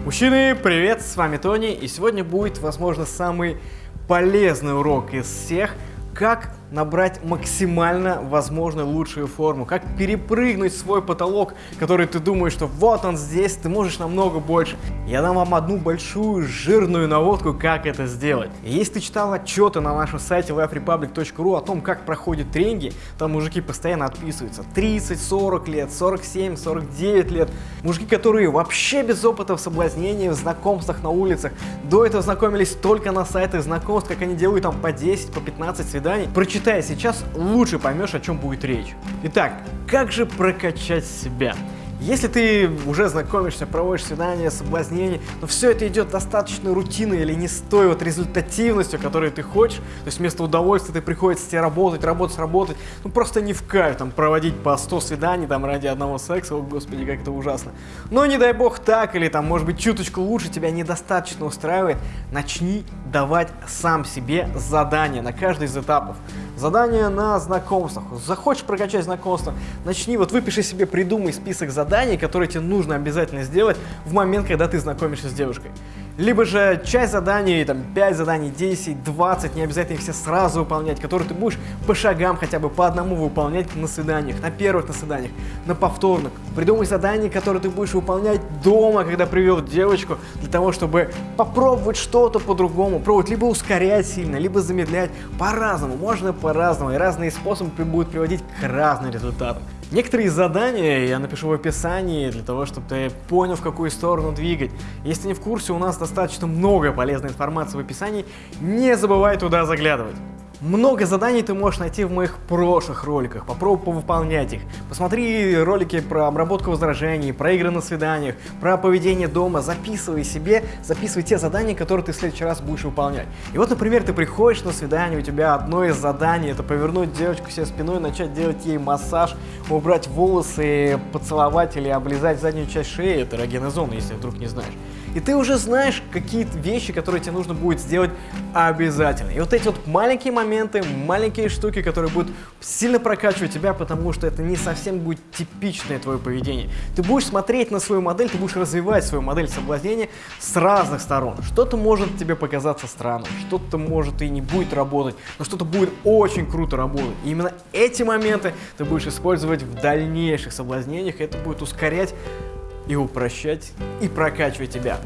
Мужчины, привет, с вами Тони, и сегодня будет, возможно, самый полезный урок из всех, как набрать максимально возможно лучшую форму, как перепрыгнуть свой потолок, который ты думаешь, что вот он здесь, ты можешь намного больше. Я дам вам одну большую жирную наводку, как это сделать. Если ты читал отчеты на нашем сайте liverepublic.ru о том, как проходят тренинги, там мужики постоянно отписываются 30, 40 лет, 47, 49 лет. Мужики, которые вообще без опыта в соблазнении, в знакомствах на улицах, до этого знакомились только на сайтах знакомств, как они делают там по 10, по 15 свиданий. Прочитали Читая сейчас, лучше поймешь, о чем будет речь. Итак, как же прокачать себя? Если ты уже знакомишься, проводишь свидания, соблазнение, но все это идет достаточно рутиной или не с той вот результативностью, которую ты хочешь, то есть вместо удовольствия ты приходится тебе работать, работать, работать, ну просто не в кайф там проводить по 100 свиданий там ради одного секса, о господи, как это ужасно. Но не дай бог так, или там может быть чуточку лучше тебя недостаточно устраивает, начни давать сам себе задания на каждый из этапов. Задания на знакомствах. Захочешь прокачать знакомство, начни, вот выпиши себе, придумай список заданий, которые тебе нужно обязательно сделать в момент, когда ты знакомишься с девушкой. Либо же часть заданий, там 5 заданий, 10, 20, не обязательно их все сразу выполнять, которые ты будешь по шагам хотя бы по одному выполнять на свиданиях, на первых на свиданиях, на повторных. Придумай задания, которые ты будешь выполнять дома, когда привел девочку, для того, чтобы попробовать что-то по-другому, пробовать либо ускорять сильно, либо замедлять по-разному, можно по-разному, и разные способы будут приводить к разным результатам. Некоторые задания я напишу в описании для того, чтобы ты понял, в какую сторону двигать. Если не в курсе, у нас достаточно много полезной информации в описании, не забывай туда заглядывать. Много заданий ты можешь найти в моих прошлых роликах, попробуй повыполнять их. Посмотри ролики про обработку возражений, про игры на свиданиях, про поведение дома, записывай себе, записывай те задания, которые ты в следующий раз будешь выполнять. И вот, например, ты приходишь на свидание, у тебя одно из заданий это повернуть девочку себе спиной, начать делать ей массаж, убрать волосы, поцеловать или облизать заднюю часть шеи, это эрогенная зона, если вдруг не знаешь. И ты уже знаешь какие-то вещи, которые тебе нужно будет сделать обязательно. И вот эти вот маленькие моменты, маленькие штуки, которые будут сильно прокачивать тебя, потому что это не совсем будет типичное твое поведение. Ты будешь смотреть на свою модель, ты будешь развивать свою модель соблазнения с разных сторон. Что-то может тебе показаться странным, что-то может и не будет работать, но что-то будет очень круто работать. И именно эти моменты ты будешь использовать в дальнейших соблазнениях, и это будет ускорять и упрощать, и прокачивать тебя.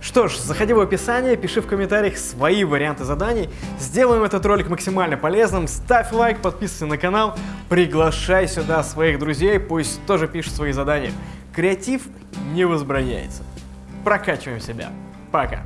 Что ж, заходи в описание, пиши в комментариях свои варианты заданий. Сделаем этот ролик максимально полезным. Ставь лайк, подписывайся на канал, приглашай сюда своих друзей, пусть тоже пишут свои задания. Креатив не возбраняется. Прокачиваем себя. Пока.